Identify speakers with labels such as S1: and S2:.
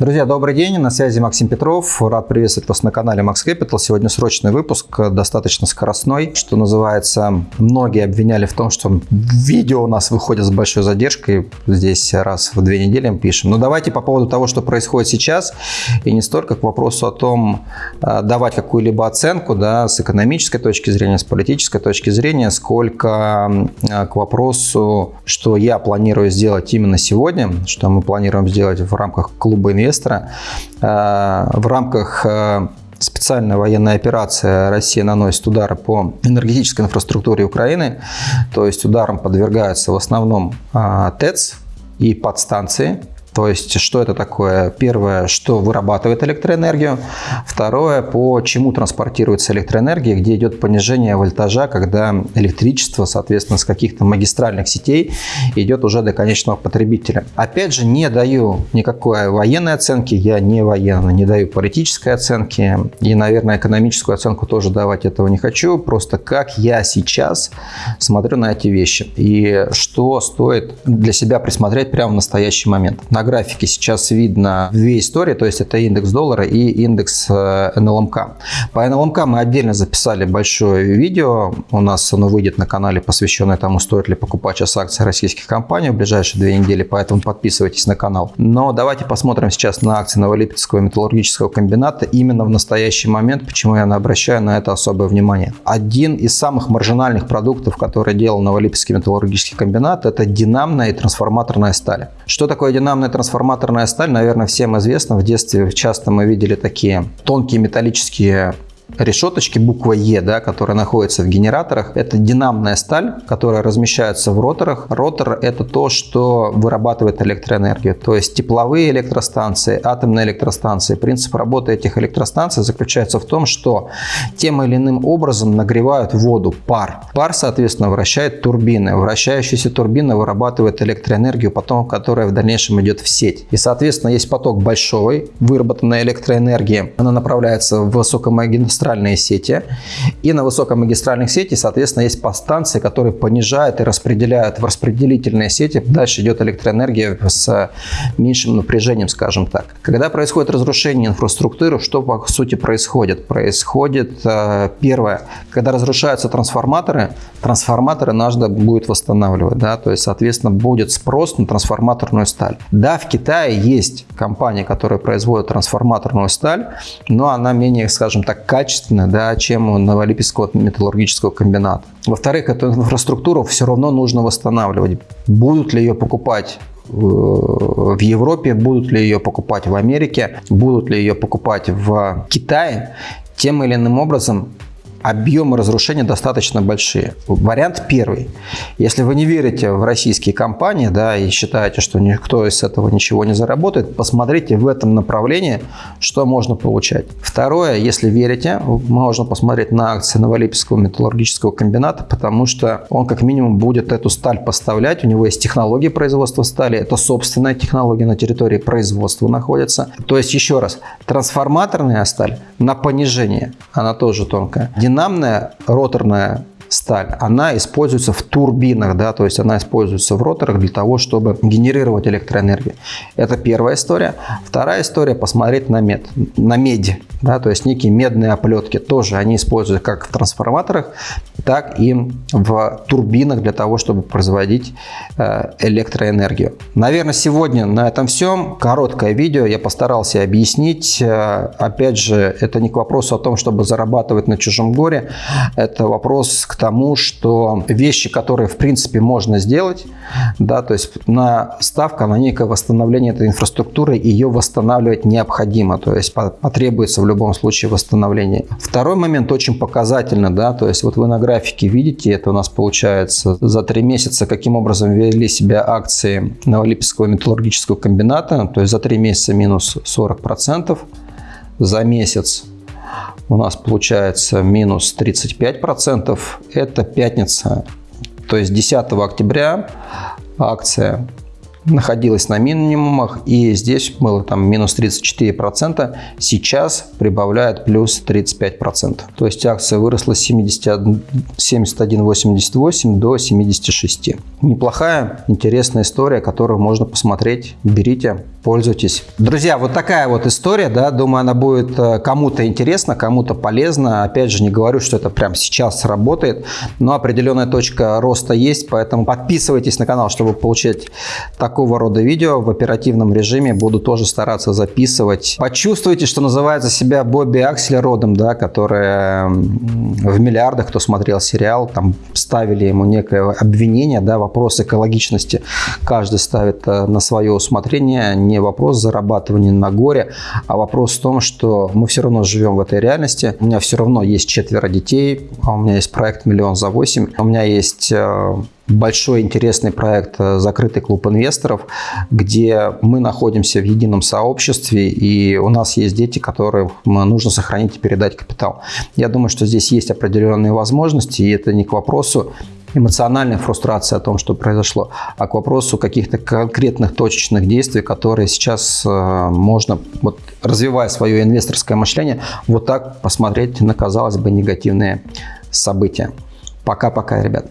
S1: Друзья, добрый день, на связи Максим Петров. Рад приветствовать вас на канале Max Capital. Сегодня срочный выпуск, достаточно скоростной, что называется. Многие обвиняли в том, что видео у нас выходит с большой задержкой. Здесь раз в две недели мы пишем. Но давайте по поводу того, что происходит сейчас, и не столько к вопросу о том, а, давать какую-либо оценку да, с экономической точки зрения, с политической точки зрения, сколько а, к вопросу, что я планирую сделать именно сегодня, что мы планируем сделать в рамках клуба инвесторов инвестора. Э, в рамках э, специальная военная операция Россия наносит удары по энергетической инфраструктуре Украины. То есть ударом подвергаются в основном э, ТЭЦ и подстанции. То есть, что это такое? Первое, что вырабатывает электроэнергию. Второе, по чему транспортируется электроэнергия, где идет понижение вольтажа, когда электричество, соответственно, с каких-то магистральных сетей идет уже до конечного потребителя. Опять же, не даю никакой военной оценки, я не военный, не даю политической оценки и, наверное, экономическую оценку тоже давать этого не хочу. Просто как я сейчас смотрю на эти вещи и что стоит для себя присмотреть прямо в настоящий момент. На графике сейчас видно две истории, то есть это индекс доллара и индекс э, НЛМК. По НЛМК мы отдельно записали большое видео, у нас оно выйдет на канале, посвященное тому, стоит ли покупать сейчас акции российских компаний в ближайшие две недели, поэтому подписывайтесь на канал. Но давайте посмотрим сейчас на акции Новолипецкого металлургического комбината именно в настоящий момент, почему я обращаю на это особое внимание. Один из самых маржинальных продуктов, который делал Новолипецкий металлургический комбинат, это динамная и трансформаторная сталь. Что такое динамная трансформаторная сталь, наверное, всем известно. В детстве часто мы видели такие тонкие металлические решеточки буква Е, да, которая находится в генераторах, это динамная сталь, которая размещается в роторах. Ротор – это то, что вырабатывает электроэнергию, то есть тепловые электростанции, атомные электростанции. Принцип работы этих электростанций заключается в том, что тем или иным образом нагревают воду, пар. Пар, соответственно, вращает турбины. Вращающаяся турбина вырабатывает электроэнергию, потом, которая в дальнейшем идет в сеть. И, соответственно, есть поток большой, выработанной электроэнергии. Она направляется в высокомагнитные магистральные сети. И на высокомагистральных сети, соответственно, есть подстанции, которые понижают и распределяют в распределительные сети. Дальше идет электроэнергия с меньшим напряжением, скажем так. Когда происходит разрушение инфраструктуры, что по сути происходит? Происходит э, первое, когда разрушаются трансформаторы, трансформаторы надо будет восстанавливать. Да? То есть, соответственно, будет спрос на трансформаторную сталь. Да, в Китае есть компания, которая производит трансформаторную сталь, но она менее, скажем так, качественная качественно, да, чем у Новолипецкого металлургического комбината. Во-вторых, эту инфраструктуру все равно нужно восстанавливать. Будут ли ее покупать э, в Европе, будут ли ее покупать в Америке, будут ли ее покупать в Китае, тем или иным образом объемы разрушения достаточно большие. Вариант первый. Если вы не верите в российские компании да, и считаете, что никто из этого ничего не заработает, посмотрите в этом направлении, что можно получать. Второе, если верите, можно посмотреть на акции Новолипецкого металлургического комбината, потому что он как минимум будет эту сталь поставлять. У него есть технология производства стали, это собственная технология на территории производства находится. То есть, еще раз, трансформаторная сталь на понижение, она тоже тонкая динамная роторная сталь, она используется в турбинах, да, то есть она используется в роторах для того, чтобы генерировать электроэнергию. Это первая история. Вторая история – посмотреть на мед, на медь, да, то есть некие медные оплетки тоже они используются как в трансформаторах, так и в турбинах для того, чтобы производить э, электроэнергию. Наверное, сегодня на этом все. Короткое видео. Я постарался объяснить. Э, опять же, это не к вопросу о том, чтобы зарабатывать на чужом горе. Это вопрос к тому, что вещи, которые в принципе можно сделать, да, то есть на ставка на некое восстановление этой инфраструктуры, ее восстанавливать необходимо, то есть потребуется в любом случае восстановление. Второй момент очень показательно, да, то есть вот вы на графике видите, это у нас получается за три месяца, каким образом вели себя акции Новолипецкого металлургического комбината, то есть за три месяца минус 40%, за месяц у нас получается минус 35%. Это пятница, то есть 10 октября акция находилась на минимумах, и здесь было там минус 34%, сейчас прибавляет плюс 35%. То есть акция выросла с 71,88 до 76. Неплохая, интересная история, которую можно посмотреть. Берите, пользуйтесь. Друзья, вот такая вот история, да, думаю, она будет э, кому-то интересна, кому-то полезна. Опять же, не говорю, что это прямо сейчас работает, но определенная точка роста есть, поэтому подписывайтесь на канал, чтобы получать такого рода видео в оперативном режиме. Буду тоже стараться записывать. Почувствуйте, что называется себя Бобби Акселеродом, да, который в миллиардах, кто смотрел сериал, там ставили ему некое обвинение, да, вопрос экологичности. Каждый ставит э, на свое усмотрение, не вопрос зарабатывания на горе, а вопрос в том, что мы все равно живем в этой реальности. У меня все равно есть четверо детей, а у меня есть проект «Миллион за восемь», у меня есть э, большой интересный проект э, «Закрытый клуб инвесторов», где мы находимся в едином сообществе, и у нас есть дети, которым нужно сохранить и передать капитал. Я думаю, что здесь есть определенные возможности, и это не к вопросу эмоциональной фрустрации о том, что произошло, а к вопросу каких-то конкретных точечных действий, которые сейчас э, можно, вот, развивая свое инвесторское мышление, вот так посмотреть на, казалось бы, негативные события. Пока-пока, ребят.